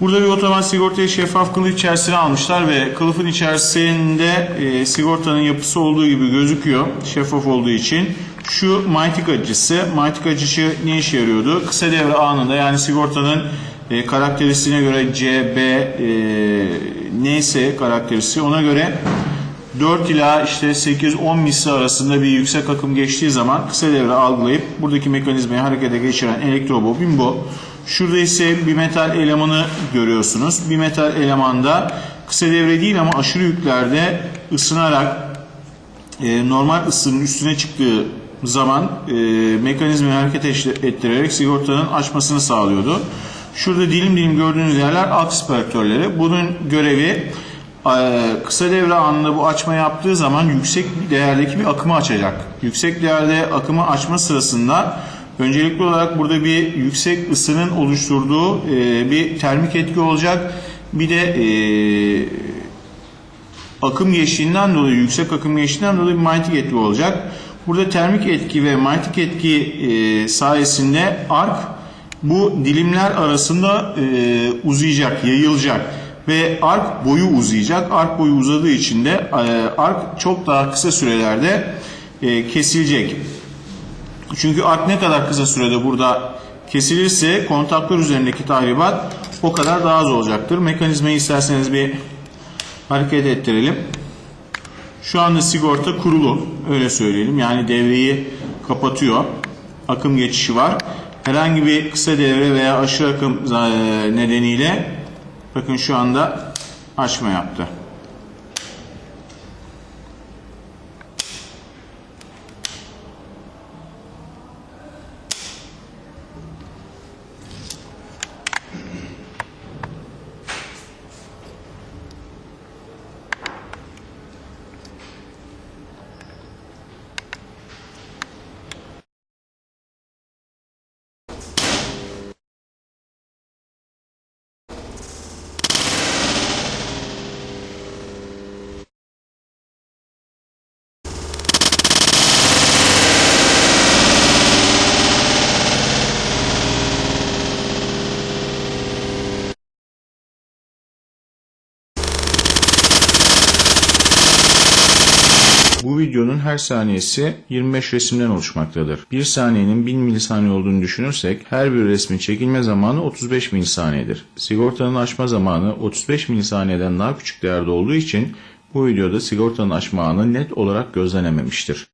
Burada bir otomatik sigortayı şeffaf kılıf içerisine almışlar ve kılıfın içerisinde e, sigortanın yapısı olduğu gibi gözüküyor. Şeffaf olduğu için. Şu manyetik açıcısı. Manyetik açıcı ne işe yarıyordu? Kısa devre anında yani sigortanın e, karakteristiğine göre C, B e, neyse karakteristiği ona göre 4 ila işte 8-10 misli arasında bir yüksek akım geçtiği zaman kısa devre algılayıp buradaki mekanizmayı harekete geçiren elektrobobin bu. Şurada ise bir metal elemanı görüyorsunuz. Bir metal elemanda kısa devre değil ama aşırı yüklerde ısınarak e, normal ısının üstüne çıktığı zaman e, mekanizmayı hareket ettirerek sigortanın açmasını sağlıyordu. Şurada dilim dilim gördüğünüz yerler alt. Bunun görevi kısa devre anında bu açma yaptığı zaman yüksek değerdeki bir akımı açacak. Yüksek değerde akımı açma sırasında öncelikli olarak burada bir yüksek ısının oluşturduğu e, bir termik etki olacak. Bir de e, akım geçtiğinden dolayı yüksek akım geçtiğinden dolayı bir manyetik etki olacak. Burada termik etki ve manyetik etki e, sayesinde ark bu dilimler arasında uzayacak, yayılacak ve ark boyu uzayacak. Ark boyu uzadığı için de e, ark çok daha kısa sürelerde e, kesilecek. Çünkü ark ne kadar kısa sürede burada kesilirse kontaktör üzerindeki tahribat o kadar daha az olacaktır. Mekanizmayı isterseniz bir hareket ettirelim. Şu anda sigorta kurulu öyle söyleyelim. Yani devreyi kapatıyor. Akım geçişi var. Herhangi bir kısa devre veya aşırı akım e, nedeniyle bakın şu anda açma yaptı. Bu videonun her saniyesi 25 resimden oluşmaktadır. Bir saniyenin 1000 milisaniye olduğunu düşünürsek her bir resmin çekilme zamanı 35 milisaniyedir. Sigortanın açma zamanı 35 milisaniyeden daha küçük değerde olduğu için bu videoda sigortanın açma anı net olarak gözlenememiştir.